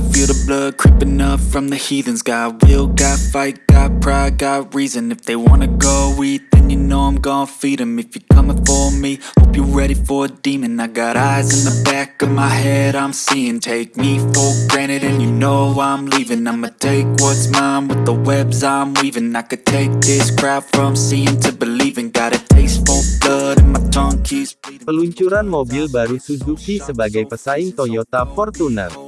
can feel the blood creeping up from the heathens. Got will, got fight, got pride, got reason. If they wanna go eat, then you know I'm gon' feed them If you're coming for me, hope you're ready for a demon. I got eyes in the back of my head, I'm seeing. Take me for granted and you know I'm leaving. I'ma take what's mine with the webs I'm weaving. I could take this crowd from seeing to believing. Got a taste for blood and my tongue keeps bleeding. Peluncuran mobil baru Suzuki sebagai pesaing Toyota Fortuner.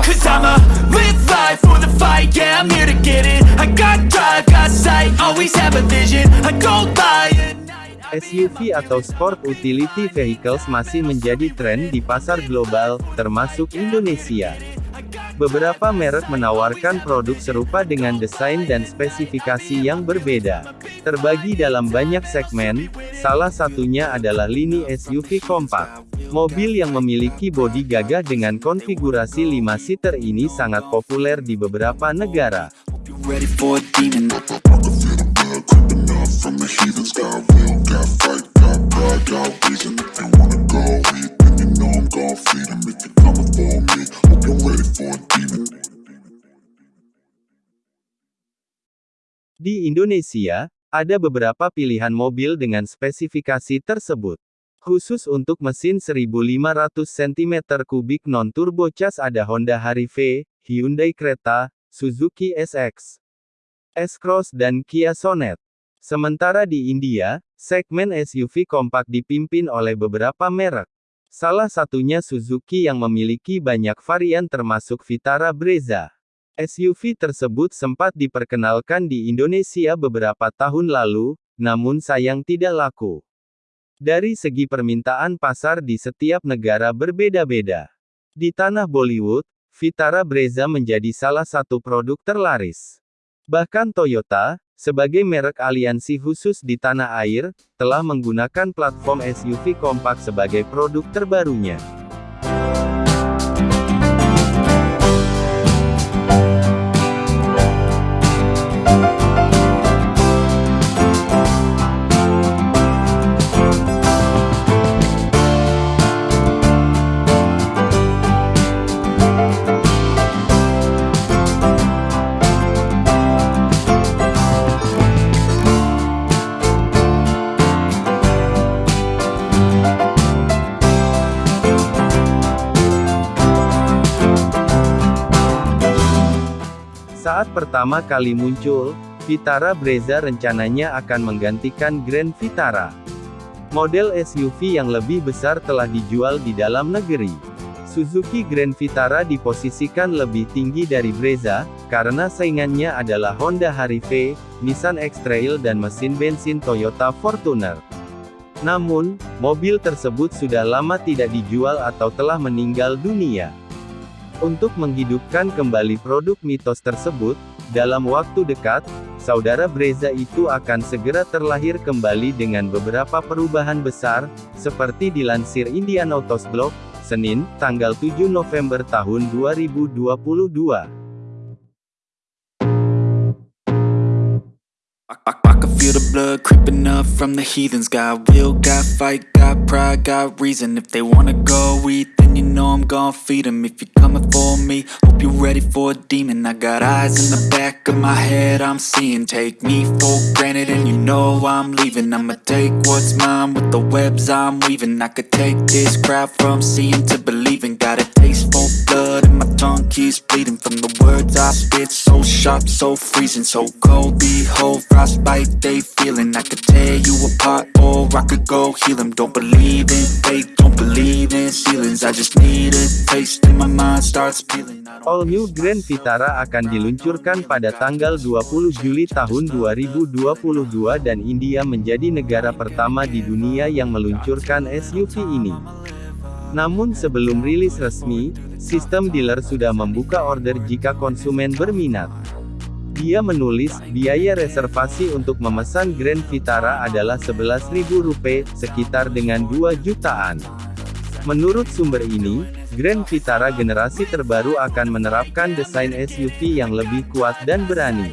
Cause I'ma live life for the fight, yeah, I'm here to get it. I got drive, got sight, always have a vision. I SUV atau Sport Utility Vehicles masih menjadi tren di pasar global, termasuk Indonesia. Beberapa merek menawarkan produk serupa dengan desain dan spesifikasi yang berbeda. Terbagi dalam banyak segmen, salah satunya adalah lini SUV kompak. Mobil yang memiliki bodi gagah dengan konfigurasi 5-seater ini sangat populer di beberapa negara. Di Indonesia, ada beberapa pilihan mobil dengan spesifikasi tersebut. Khusus untuk mesin 1500 cm3 non-turbo cas ada Honda Harry-V, Hyundai Creta, Suzuki SX, S-Cross dan Kia Sonet. Sementara di India, segmen SUV kompak dipimpin oleh beberapa merek. Salah satunya Suzuki yang memiliki banyak varian termasuk Vitara Brezza. SUV tersebut sempat diperkenalkan di Indonesia beberapa tahun lalu, namun sayang tidak laku. Dari segi permintaan pasar di setiap negara berbeda-beda. Di tanah Bollywood, Vitara Brezza menjadi salah satu produk terlaris. Bahkan Toyota, sebagai merek aliansi khusus di tanah air, telah menggunakan platform SUV kompak sebagai produk terbarunya. Pertama kali muncul, Vitara Brezza rencananya akan menggantikan Grand Vitara. Model SUV yang lebih besar telah dijual di dalam negeri. Suzuki Grand Vitara diposisikan lebih tinggi dari Brezza, karena saingannya adalah Honda Harry-V, Nissan X-Trail dan mesin bensin Toyota Fortuner. Namun, mobil tersebut sudah lama tidak dijual atau telah meninggal dunia. Untuk menghidupkan kembali produk mitos tersebut, dalam waktu dekat, saudara Brezza itu akan segera terlahir kembali dengan beberapa perubahan besar, seperti dilansir Indian Autos Blog, Senin, tanggal 7 November tahun 2022. I, can feel the blood creeping up from the heathens Got will, got fight, got pride, got reason If they wanna go eat, I'm gon' feed them If you're coming for me, hope you're ready for a demon. I got eyes in the back of my head, I'm seeing. Take me for granted and you know I'm leaving. I'ma take what's mine with the webs I'm weaving. I could take this crowd from seeing to believing. Got a taste for blood keeps bleeding From the words I spit. So sharp, so freezing So cold, behold, frostbite they feeling. I could tear you apart or I could go heal them Don't believe in fate, don't believe in ceilings. I just need a taste and my mind starts peeling. All New Grand Vitara akan diluncurkan pada tanggal 20 Juli tahun 2022 dan India menjadi negara pertama di dunia yang meluncurkan SUV ini. Namun sebelum rilis resmi, sistem dealer sudah membuka order jika konsumen berminat. Dia menulis, biaya reservasi untuk memesan Grand Vitara adalah Rp11.000, sekitar dengan 2 jutaan. Menurut sumber ini, Grand Vitara generasi terbaru akan menerapkan desain SUV yang lebih kuat dan berani.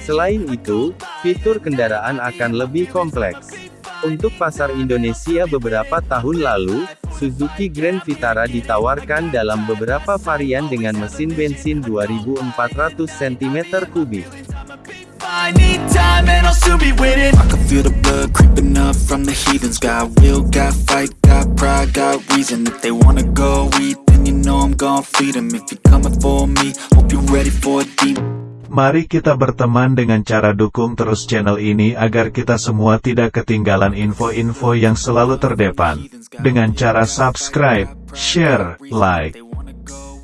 Selain itu, fitur kendaraan akan lebih kompleks. Untuk pasar Indonesia beberapa tahun lalu, Suzuki Grand Vitara ditawarkan dalam beberapa varian dengan mesin bensin 2400 cm3. I need time and I'll soon be winning I can feel the blood creeping up from the heathens. Got will, got fight, got pride, got reason. If they wanna go eat, then you know I'm gon' feed them If you're coming for me, hope you're ready for a deep Mari kita berteman dengan cara dukung terus channel ini agar kita semua tidak ketinggalan info-info yang selalu terdepan. Dengan cara subscribe, share, like.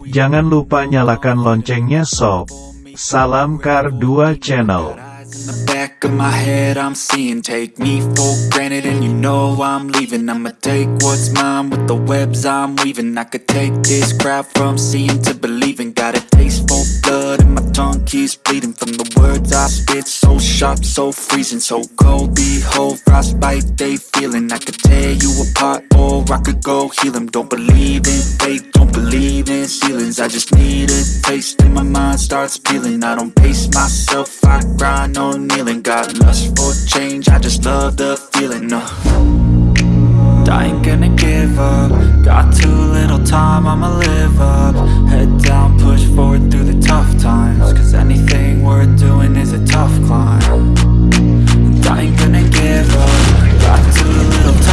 Jangan lupa nyalakan loncengnya sob. Salam Kar 2 Channel. In the back of my head I'm seeing Take me for granted and you know I'm leaving I'ma take what's mine with the webs I'm weaving I could take this crowd from seeing to believing keeps bleeding From the words I spit. So sharp, so freezing So cold, behold, frostbite they feeling. I could tear you apart or I could go heal them Don't believe in fate, don't believe in ceilings. I just need a taste and my mind starts peeling. I don't pace myself, I grind on kneeling. Got lust for change, I just love the feeling uh. I ain't gonna give up. Got too little time, I'ma live up. Head down, push forward through the tough times. Cause anything worth doing is a tough climb. And I ain't gonna give up. Got too little